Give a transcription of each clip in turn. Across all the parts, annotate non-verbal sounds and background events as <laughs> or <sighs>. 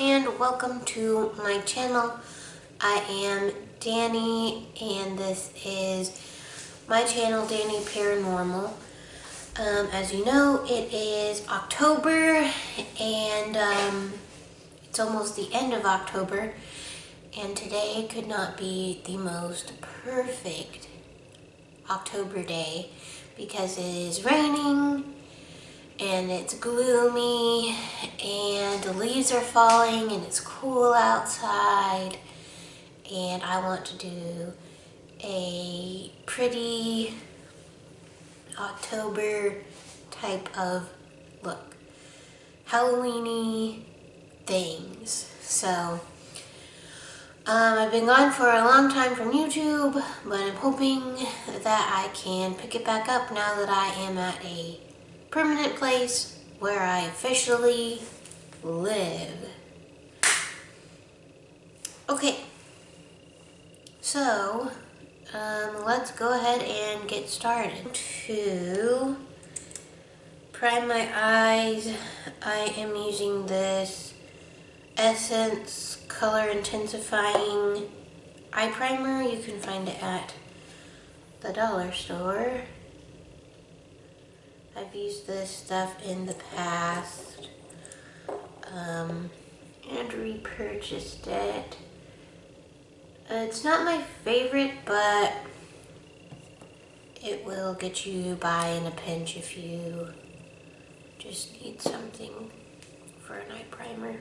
and welcome to my channel. I am Danny and this is my channel, Danny Paranormal. Um, as you know, it is October and um, it's almost the end of October and today could not be the most perfect October day because it is raining and it's gloomy and the leaves are falling and it's cool outside and I want to do a pretty October type of look. Halloweeny things. So um, I've been gone for a long time from YouTube, but I'm hoping that I can pick it back up now that I am at a permanent place where I officially live. Okay, so um, let's go ahead and get started. To prime my eyes, I am using this Essence Color Intensifying Eye Primer. You can find it at the dollar store. I've used this stuff in the past um, and repurchased it. Uh, it's not my favorite, but it will get you by in a pinch if you just need something for an eye primer.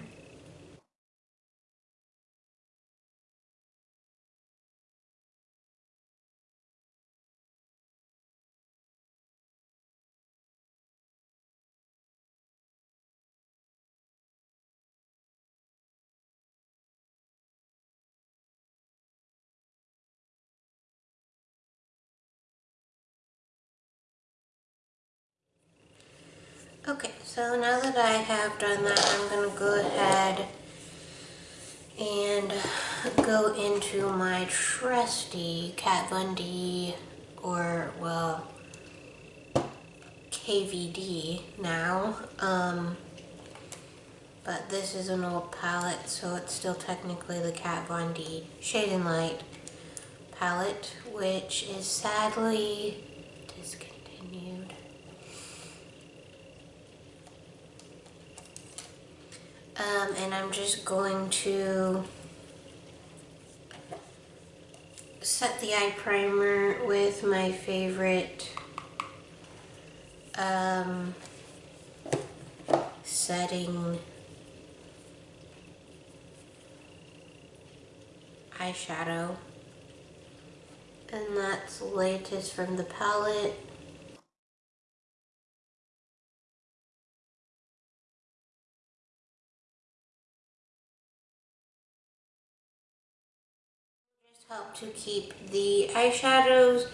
Okay, so now that I have done that, I'm going to go ahead and go into my trusty Kat Von D or, well, KVD now. Um, but this is an old palette, so it's still technically the Kat Von D Shade and Light palette, which is sadly discontinued. Um, and I'm just going to set the eye primer with my favorite um, setting eyeshadow. And that's latest from the palette. Help to keep the eyeshadows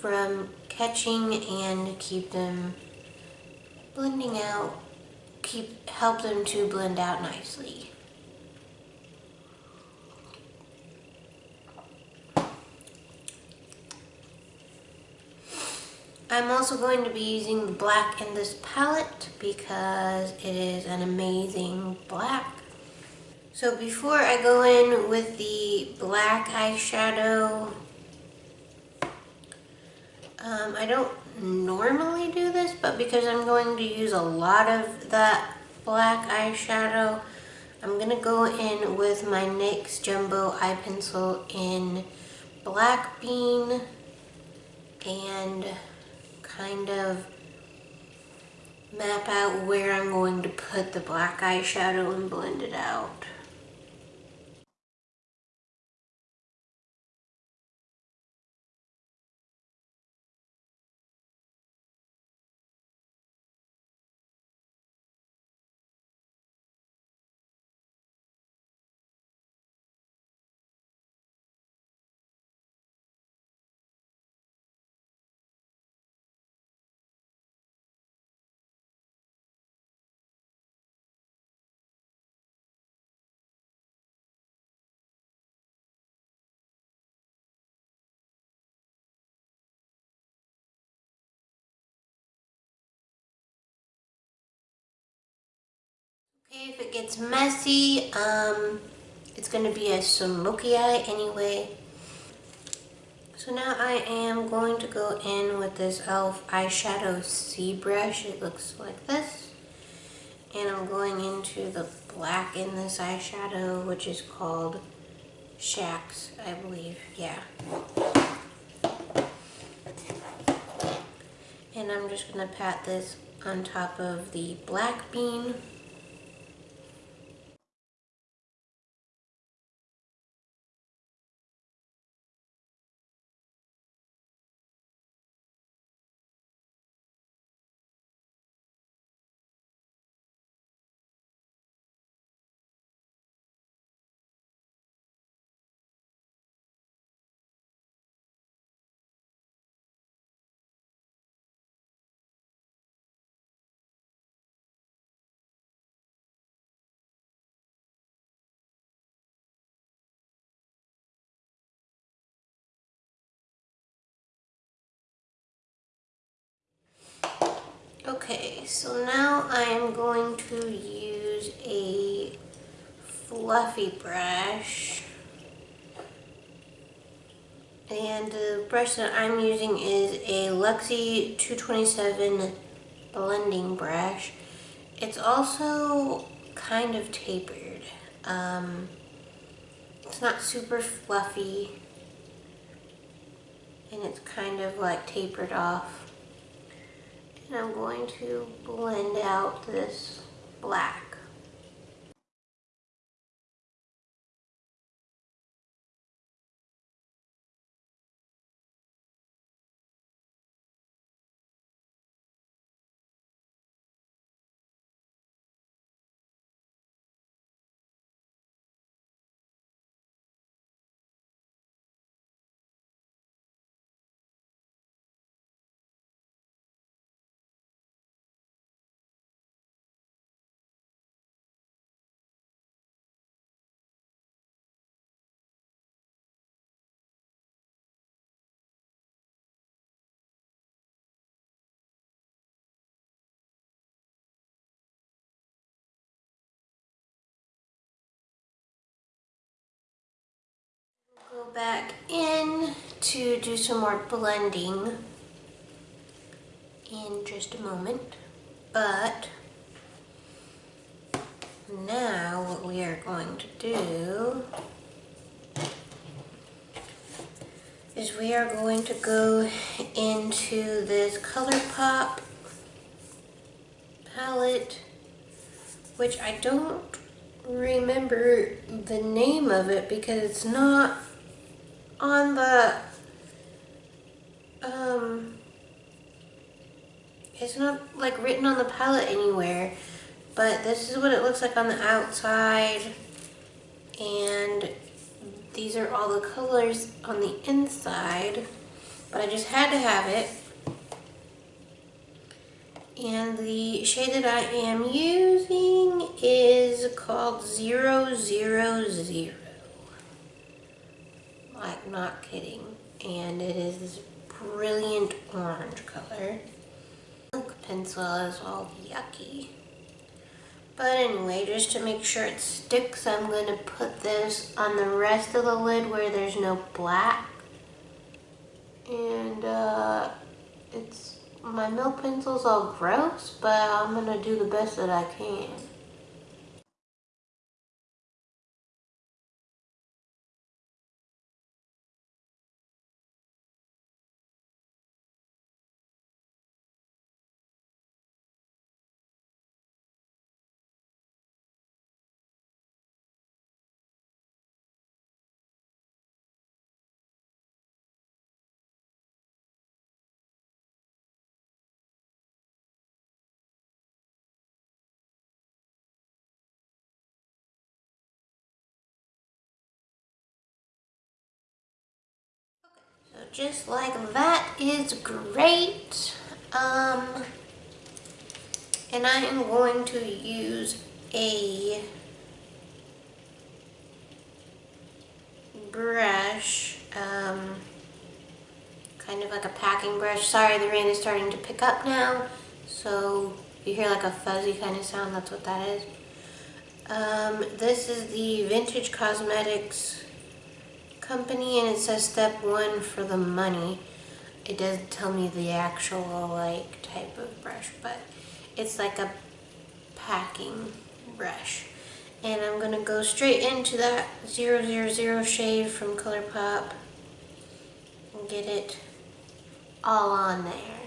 from catching and keep them blending out, keep help them to blend out nicely. I'm also going to be using the black in this palette because it is an amazing black. So before I go in with the black eyeshadow, um, I don't normally do this, but because I'm going to use a lot of that black eyeshadow, I'm going to go in with my NYX Jumbo Eye Pencil in Black Bean and kind of map out where I'm going to put the black eyeshadow and blend it out. If it gets messy, um, it's gonna be a smoky eye anyway. So now I am going to go in with this e.l.f. eyeshadow C brush. It looks like this. And I'm going into the black in this eyeshadow, which is called Shacks, I believe. Yeah. And I'm just going to pat this on top of the black bean. Okay, so now I am going to use a fluffy brush. And the brush that I'm using is a Luxie 227 blending brush. It's also kind of tapered. Um, it's not super fluffy. And it's kind of like tapered off. And I'm going to blend out this black. Back in to do some more blending in just a moment. But now what we are going to do is we are going to go into this ColourPop palette, which I don't remember the name of it because it's not on the, um, it's not like written on the palette anywhere, but this is what it looks like on the outside. And these are all the colors on the inside, but I just had to have it. And the shade that I am using is called 000 like not kidding. And it is this brilliant orange color. Milk pencil is all yucky. But anyway, just to make sure it sticks, I'm going to put this on the rest of the lid where there's no black. And uh, it's my milk pencil's all gross, but I'm going to do the best that I can. Just like that is great. Um, and I am going to use a brush, um, kind of like a packing brush. Sorry, the rain is starting to pick up now, so you hear like a fuzzy kind of sound, that's what that is. Um, this is the Vintage Cosmetics company and it says step one for the money. It doesn't tell me the actual like type of brush, but it's like a packing brush. And I'm gonna go straight into that 000 shade from ColourPop and get it all on there.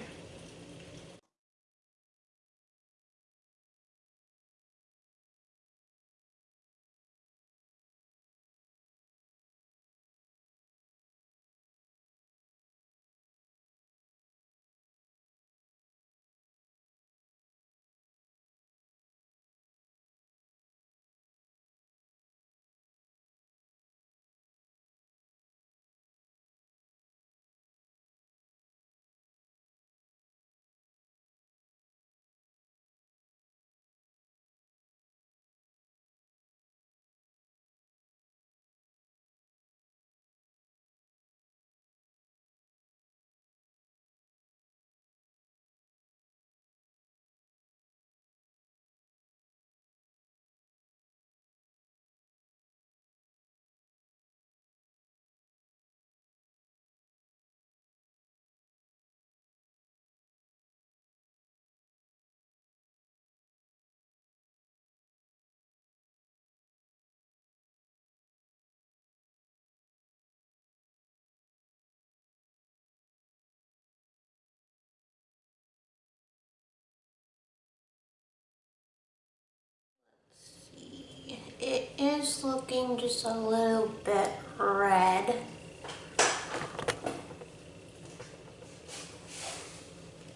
Is looking just a little bit red.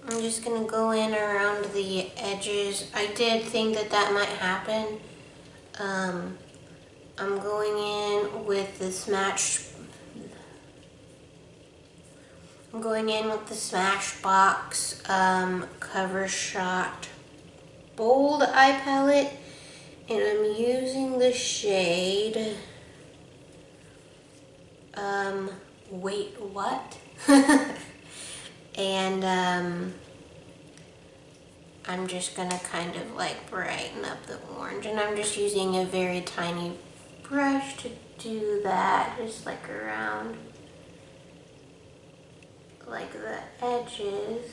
I'm just gonna go in around the edges. I did think that that might happen. Um, I'm going in with the Smash. I'm going in with the Smashbox um, Cover Shot Bold Eye Palette. And I'm using the shade, um, wait, what? <laughs> and, um, I'm just gonna kind of like brighten up the orange. And I'm just using a very tiny brush to do that, just like around, like the edges.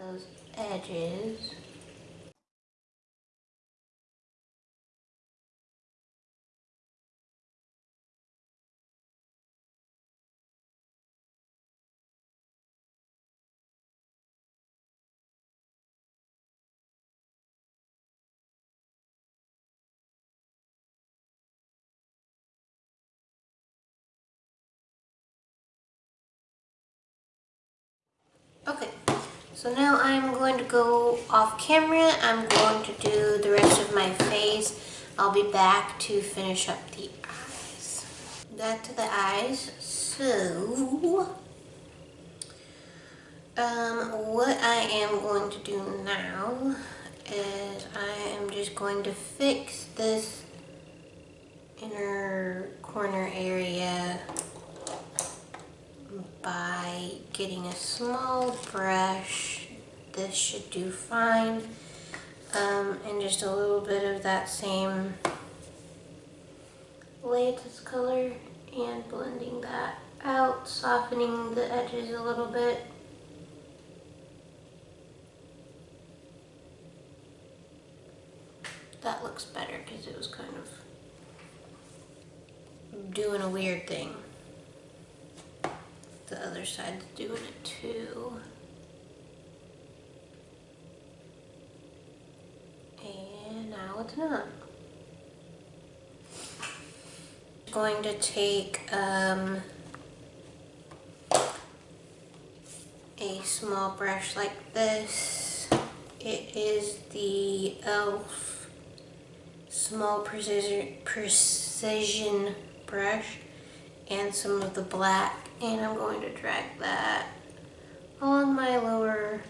Those edges. So now I'm going to go off camera. I'm going to do the rest of my face. I'll be back to finish up the eyes. Back to the eyes. So, um, what I am going to do now is I am just going to fix this inner corner area by getting a small brush. This should do fine. Um, and just a little bit of that same latest color and blending that out, softening the edges a little bit. That looks better because it was kind of doing a weird thing the other side's doing it too. And now it's not. Going to take um, a a small brush like this. It is the e.l.f. small precision, precision brush and some of the black and I'm going to drag that along my lower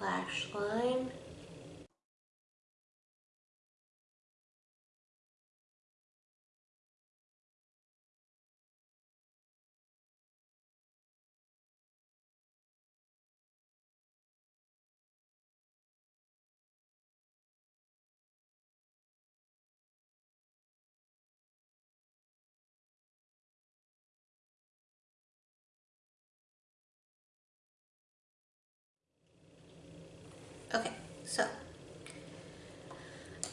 lash line. Okay, so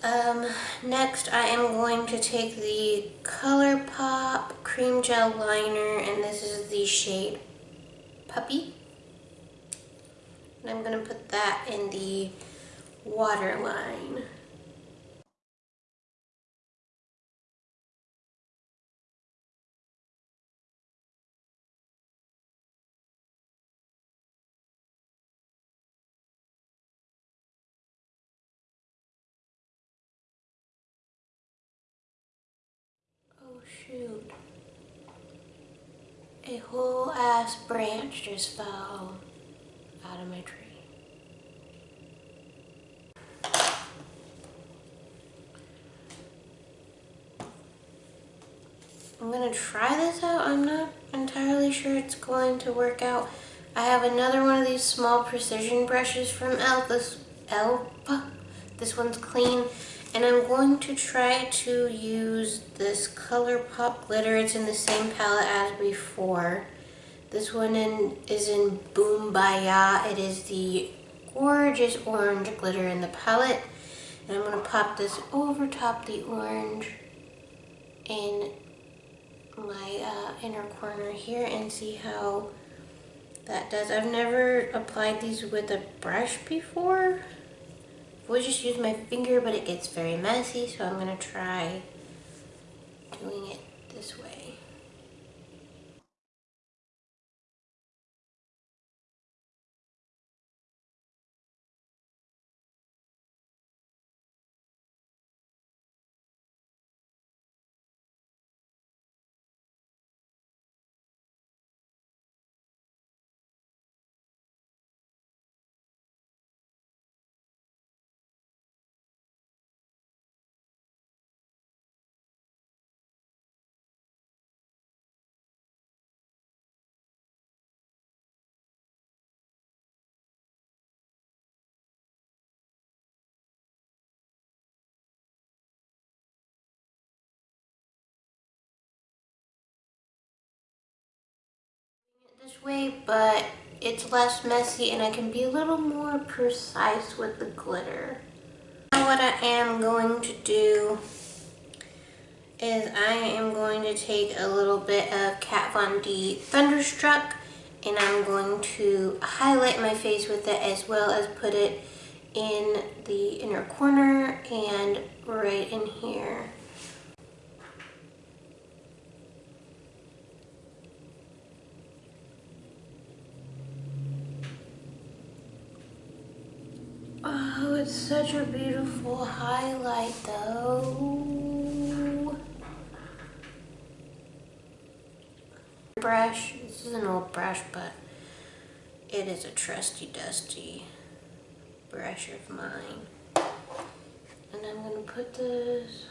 um, next I am going to take the ColourPop Cream Gel Liner and this is the shade Puppy. And I'm going to put that in the waterline. A whole ass branch just fell out of my tree. I'm gonna try this out. I'm not entirely sure it's going to work out. I have another one of these small precision brushes from Elf. This Elf. This one's clean. And I'm going to try to use this ColourPop glitter. It's in the same palette as before. This one in, is in Boombaya. It is the gorgeous orange glitter in the palette. And I'm going to pop this over top the orange in my uh, inner corner here and see how that does. I've never applied these with a brush before. Would just use my finger, but it gets very messy, so I'm gonna try doing it this way. Way, but it's less messy and I can be a little more precise with the glitter. Now what I am going to do is I am going to take a little bit of Kat Von D Thunderstruck and I'm going to highlight my face with it as well as put it in the inner corner and right in here. It's such a beautiful highlight though. Brush, this is an old brush, but it is a trusty dusty brush of mine. And I'm gonna put this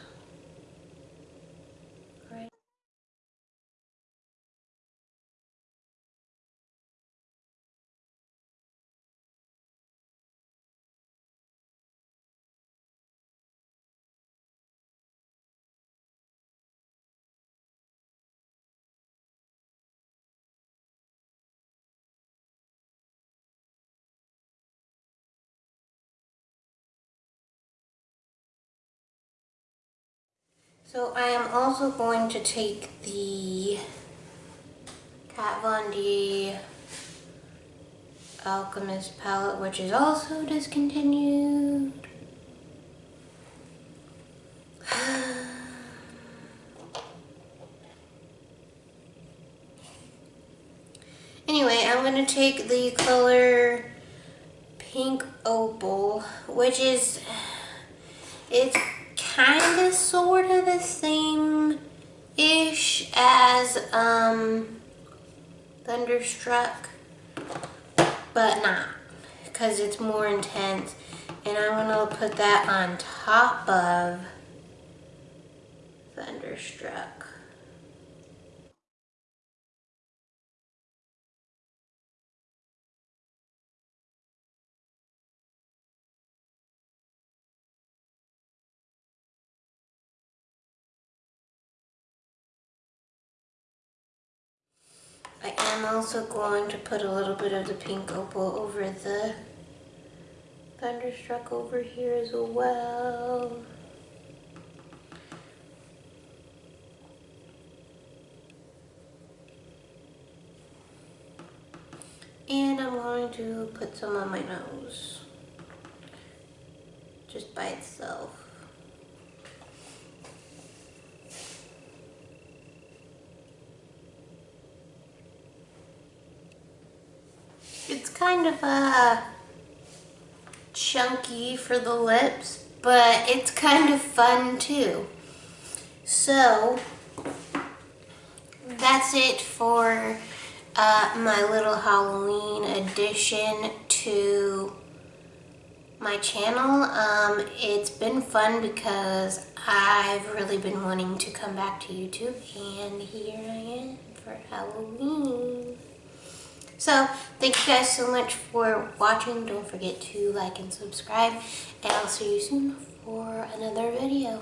So I am also going to take the Kat Von D Alchemist palette, which is also discontinued. <sighs> anyway, I'm going to take the color Pink Opal, which is, <sighs> it's kind of sort of the same-ish as um, Thunderstruck, but not, because it's more intense. And I'm to put that on top of Thunderstruck. I am also going to put a little bit of the pink opal over the Thunderstruck over here as well. And I'm going to put some on my nose. Just by itself. It's kind of uh, chunky for the lips, but it's kind of fun too. So, that's it for uh, my little Halloween addition to my channel. Um, it's been fun because I've really been wanting to come back to YouTube and here I am for Halloween. So, thank you guys so much for watching. Don't forget to like and subscribe. And I'll see you soon for another video.